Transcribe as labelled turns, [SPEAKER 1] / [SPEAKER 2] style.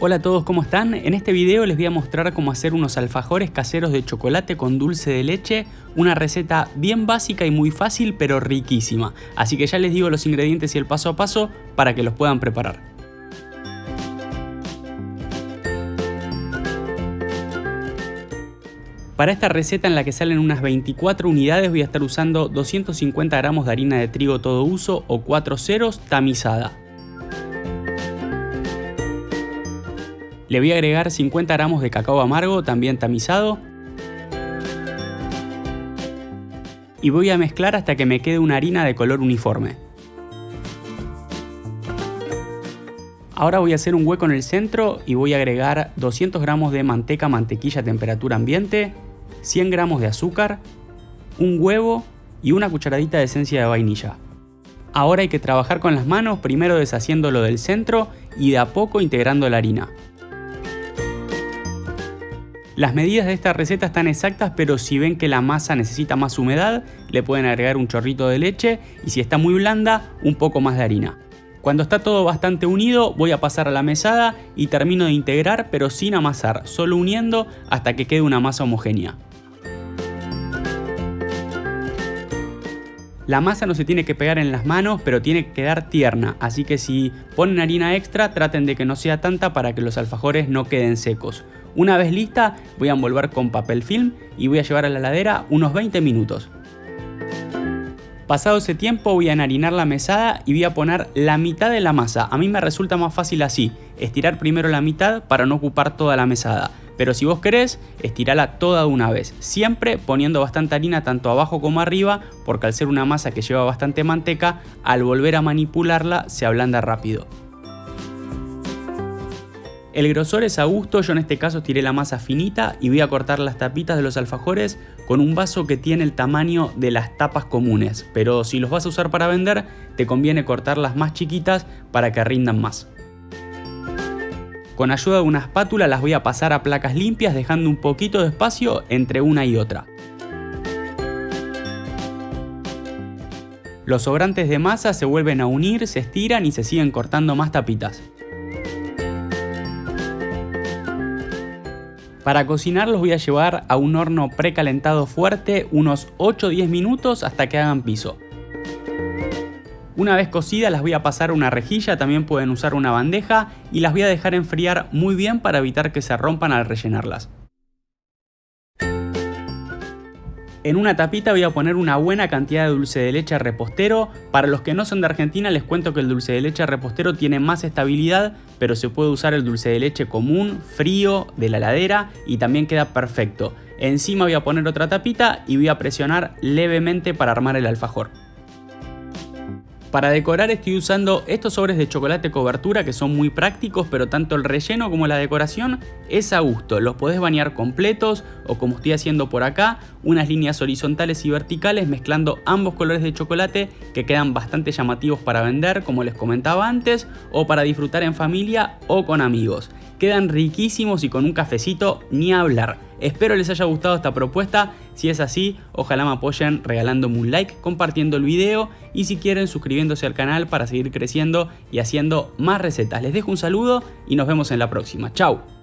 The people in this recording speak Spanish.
[SPEAKER 1] Hola a todos, ¿cómo están? En este video les voy a mostrar cómo hacer unos alfajores caseros de chocolate con dulce de leche, una receta bien básica y muy fácil pero riquísima, así que ya les digo los ingredientes y el paso a paso para que los puedan preparar. Para esta receta en la que salen unas 24 unidades voy a estar usando 250 gramos de harina de trigo todo uso o 4 ceros tamizada. Le voy a agregar 50 gramos de cacao amargo, también tamizado. Y voy a mezclar hasta que me quede una harina de color uniforme. Ahora voy a hacer un hueco en el centro y voy a agregar 200 gramos de manteca mantequilla a temperatura ambiente, 100 gramos de azúcar, un huevo y una cucharadita de esencia de vainilla. Ahora hay que trabajar con las manos, primero deshaciéndolo del centro y de a poco integrando la harina. Las medidas de esta receta están exactas, pero si ven que la masa necesita más humedad, le pueden agregar un chorrito de leche y si está muy blanda, un poco más de harina. Cuando está todo bastante unido, voy a pasar a la mesada y termino de integrar, pero sin amasar, solo uniendo hasta que quede una masa homogénea. La masa no se tiene que pegar en las manos, pero tiene que quedar tierna, así que si ponen harina extra, traten de que no sea tanta para que los alfajores no queden secos. Una vez lista, voy a envolver con papel film y voy a llevar a la heladera unos 20 minutos. Pasado ese tiempo voy a enharinar la mesada y voy a poner la mitad de la masa. A mí me resulta más fácil así, estirar primero la mitad para no ocupar toda la mesada. Pero si vos querés, estirala toda de una vez, siempre poniendo bastante harina tanto abajo como arriba, porque al ser una masa que lleva bastante manteca, al volver a manipularla se ablanda rápido. El grosor es a gusto, yo en este caso tiré la masa finita y voy a cortar las tapitas de los alfajores con un vaso que tiene el tamaño de las tapas comunes, pero si los vas a usar para vender, te conviene cortarlas más chiquitas para que rindan más. Con ayuda de una espátula las voy a pasar a placas limpias dejando un poquito de espacio entre una y otra. Los sobrantes de masa se vuelven a unir, se estiran y se siguen cortando más tapitas. Para cocinar los voy a llevar a un horno precalentado fuerte unos 8-10 minutos hasta que hagan piso. Una vez cocidas las voy a pasar una rejilla, también pueden usar una bandeja y las voy a dejar enfriar muy bien para evitar que se rompan al rellenarlas. En una tapita voy a poner una buena cantidad de dulce de leche repostero. Para los que no son de Argentina les cuento que el dulce de leche repostero tiene más estabilidad, pero se puede usar el dulce de leche común, frío, de la heladera y también queda perfecto. Encima voy a poner otra tapita y voy a presionar levemente para armar el alfajor. Para decorar estoy usando estos sobres de chocolate cobertura que son muy prácticos, pero tanto el relleno como la decoración es a gusto. Los podés bañar completos o como estoy haciendo por acá, unas líneas horizontales y verticales mezclando ambos colores de chocolate que quedan bastante llamativos para vender, como les comentaba antes, o para disfrutar en familia o con amigos. Quedan riquísimos y con un cafecito ni hablar. Espero les haya gustado esta propuesta, si es así, ojalá me apoyen regalándome un like, compartiendo el video y si quieren suscribiéndose al canal para seguir creciendo y haciendo más recetas. Les dejo un saludo y nos vemos en la próxima. ¡Chao!